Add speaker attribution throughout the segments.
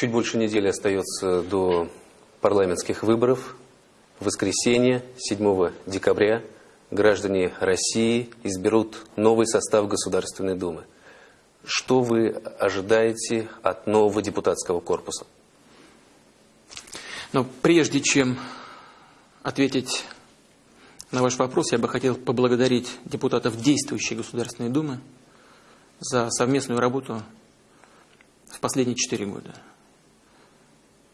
Speaker 1: Чуть больше недели остается до парламентских выборов. В воскресенье, 7 декабря, граждане России изберут новый состав Государственной Думы. Что вы ожидаете от нового депутатского корпуса?
Speaker 2: Но прежде чем ответить на ваш вопрос, я бы хотел поблагодарить депутатов действующей Государственной Думы за совместную работу в последние четыре года.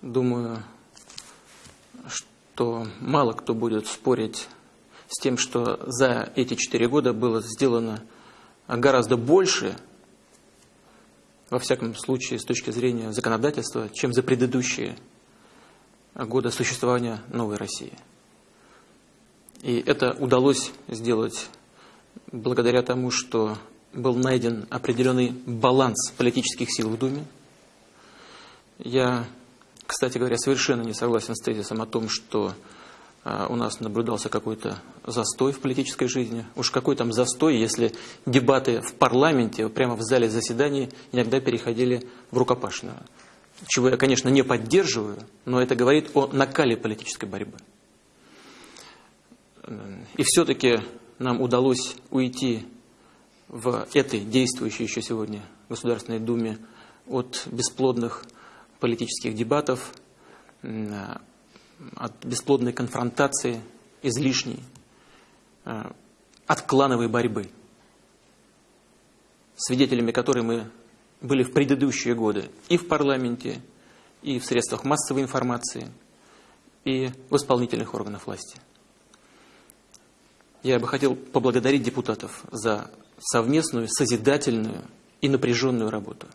Speaker 2: Думаю, что мало кто будет спорить с тем, что за эти четыре года было сделано гораздо больше, во всяком случае, с точки зрения законодательства, чем за предыдущие годы существования новой России. И это удалось сделать благодаря тому, что был найден определенный баланс политических сил в Думе. Я, кстати говоря, совершенно не согласен с тезисом о том, что а, у нас наблюдался какой-то застой в политической жизни. Уж какой там застой, если дебаты в парламенте, прямо в зале заседаний, иногда переходили в рукопашную. Чего я, конечно, не поддерживаю, но это говорит о накале политической борьбы. И все-таки нам удалось уйти в этой действующей еще сегодня Государственной Думе от бесплодных политических дебатов, от бесплодной конфронтации, излишней, э, от клановой борьбы, свидетелями которой мы были в предыдущие годы и в парламенте, и в средствах массовой информации, и в исполнительных органах власти. Я бы хотел поблагодарить депутатов за совместную, созидательную и напряженную работу.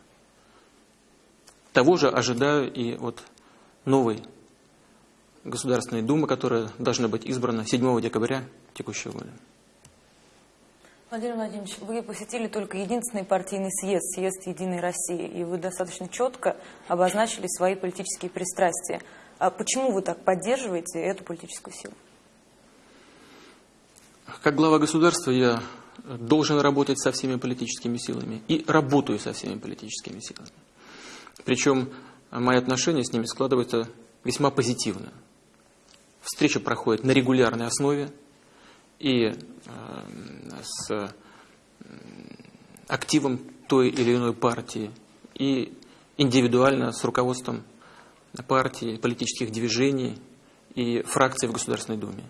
Speaker 2: Того же ожидаю и от новой Государственной Думы, которая должна быть избрана 7 декабря текущего года.
Speaker 3: Владимир Владимирович, вы посетили только единственный партийный съезд, съезд Единой России, и вы достаточно четко обозначили свои политические пристрастия. А почему вы так поддерживаете эту политическую силу?
Speaker 2: Как глава государства я должен работать со всеми политическими силами и работаю со всеми политическими силами. Причем мои отношения с ними складываются весьма позитивно. Встреча проходит на регулярной основе и э, с активом той или иной партии, и индивидуально с руководством партии, политических движений и фракций в Государственной Думе.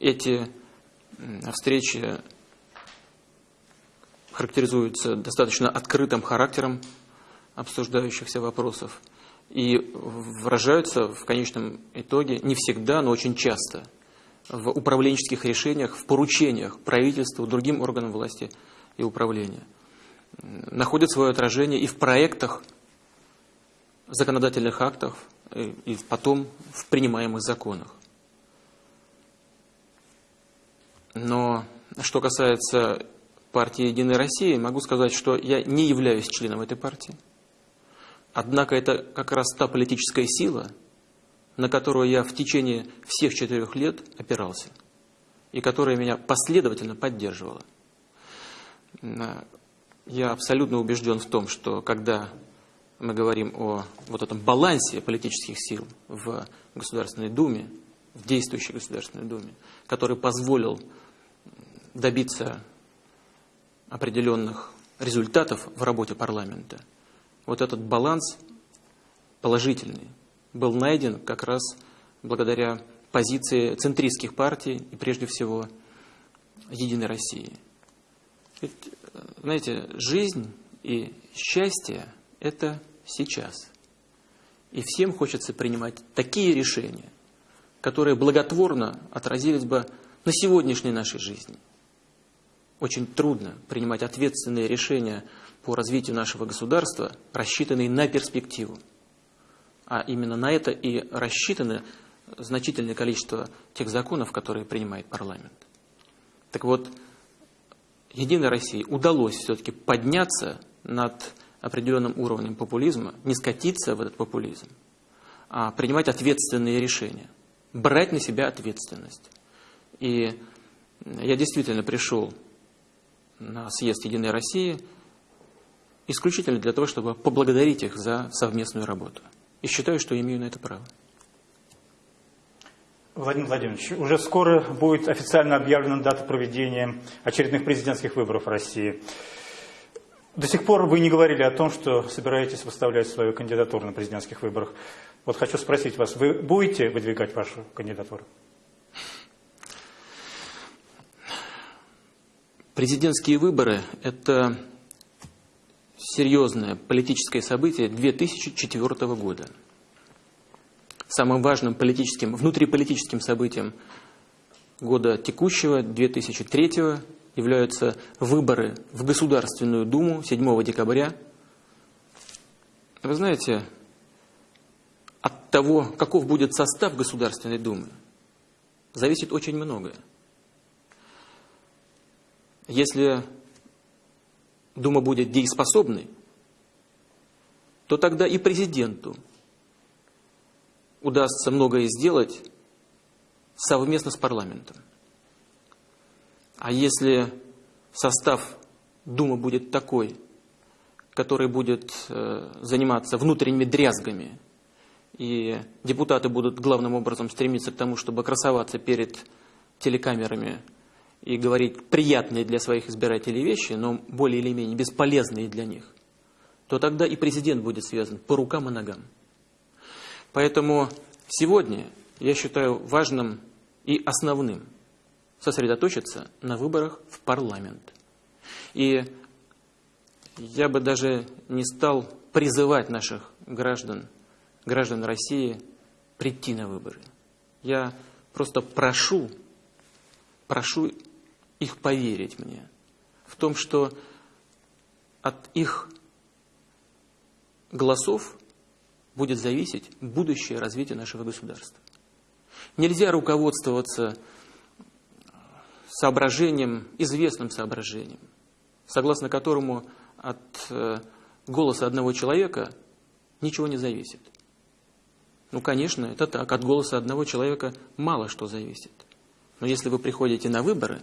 Speaker 2: Эти встречи характеризуются достаточно открытым характером обсуждающихся вопросов и выражаются в конечном итоге не всегда, но очень часто в управленческих решениях, в поручениях правительству, другим органам власти и управления. Находят свое отражение и в проектах законодательных актов, и потом в принимаемых законах. Но что касается партии «Единая Россия», могу сказать, что я не являюсь членом этой партии. Однако это как раз та политическая сила, на которую я в течение всех четырех лет опирался, и которая меня последовательно поддерживала. Я абсолютно убежден в том, что когда мы говорим о вот этом балансе политических сил в Государственной Думе, в действующей Государственной Думе, который позволил добиться определенных результатов в работе парламента, вот этот баланс положительный был найден как раз благодаря позиции центристских партий и прежде всего Единой России. Ведь, знаете, жизнь и счастье – это сейчас. И всем хочется принимать такие решения, которые благотворно отразились бы на сегодняшней нашей жизни. Очень трудно принимать ответственные решения по развитию нашего государства, рассчитанные на перспективу. А именно на это и рассчитано значительное количество тех законов, которые принимает парламент. Так вот, Единой России удалось все-таки подняться над определенным уровнем популизма, не скатиться в этот популизм, а принимать ответственные решения – брать на себя ответственность. И я действительно пришел на съезд Единой России исключительно для того, чтобы поблагодарить их за совместную работу. И считаю, что имею на это право.
Speaker 4: Владимир Владимирович, уже скоро будет официально объявлена дата проведения очередных президентских выборов в России. До сих пор вы не говорили о том, что собираетесь выставлять свою кандидатуру на президентских выборах. Вот хочу спросить вас, вы будете выдвигать вашу кандидатуру?
Speaker 2: Президентские выборы – это серьезное политическое событие 2004 года. Самым важным политическим, внутриполитическим событием года текущего, 2003 являются выборы в Государственную Думу 7 декабря. Вы знаете, от того, каков будет состав Государственной Думы, зависит очень многое. Если Дума будет дееспособной, то тогда и президенту удастся многое сделать совместно с парламентом. А если состав Думы будет такой, который будет э, заниматься внутренними дрязгами, и депутаты будут главным образом стремиться к тому, чтобы красоваться перед телекамерами и говорить приятные для своих избирателей вещи, но более или менее бесполезные для них, то тогда и президент будет связан по рукам и ногам. Поэтому сегодня я считаю важным и основным сосредоточиться на выборах в парламент. И я бы даже не стал призывать наших граждан, граждан России прийти на выборы. Я просто прошу, прошу их поверить мне в том, что от их голосов будет зависеть будущее развитие нашего государства. Нельзя руководствоваться соображением, известным соображением, согласно которому от э, голоса одного человека ничего не зависит. Ну, конечно, это так. От голоса одного человека мало что зависит. Но если вы приходите на выборы,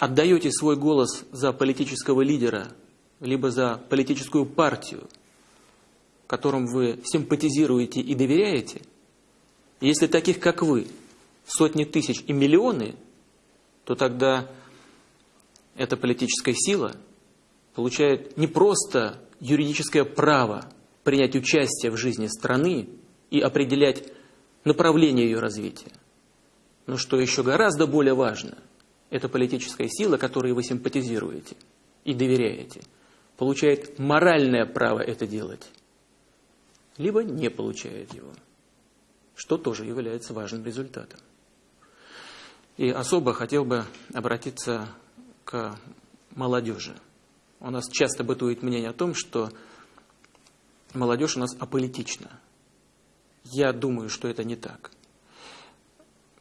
Speaker 2: отдаете свой голос за политического лидера, либо за политическую партию, которым вы симпатизируете и доверяете, если таких, как вы, сотни тысяч и миллионы – то тогда эта политическая сила получает не просто юридическое право принять участие в жизни страны и определять направление ее развития, но что еще гораздо более важно, эта политическая сила, которой вы симпатизируете и доверяете, получает моральное право это делать, либо не получает его, что тоже является важным результатом. И особо хотел бы обратиться к молодежи. У нас часто бытует мнение о том, что молодежь у нас аполитична. Я думаю, что это не так.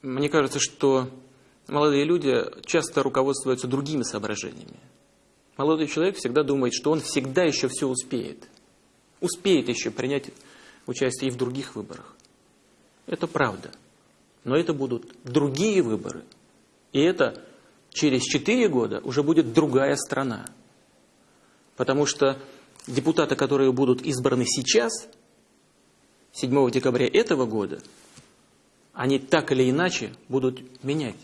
Speaker 2: Мне кажется, что молодые люди часто руководствуются другими соображениями. Молодой человек всегда думает, что он всегда еще все успеет. Успеет еще принять участие и в других выборах. Это правда. Но это будут другие выборы. И это через 4 года уже будет другая страна. Потому что депутаты, которые будут избраны сейчас, 7 декабря этого года, они так или иначе будут менять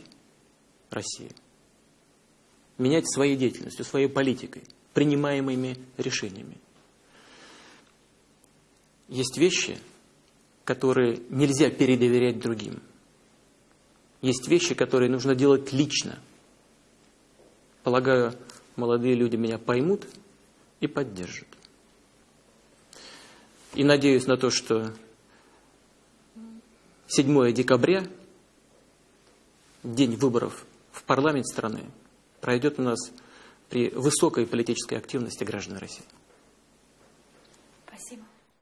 Speaker 2: Россию. Менять своей деятельностью, своей политикой, принимаемыми решениями. Есть вещи, которые нельзя передоверять другим. Есть вещи, которые нужно делать лично. Полагаю, молодые люди меня поймут и поддержат. И надеюсь на то, что 7 декабря, день выборов в парламент страны, пройдет у нас при высокой политической активности граждан России.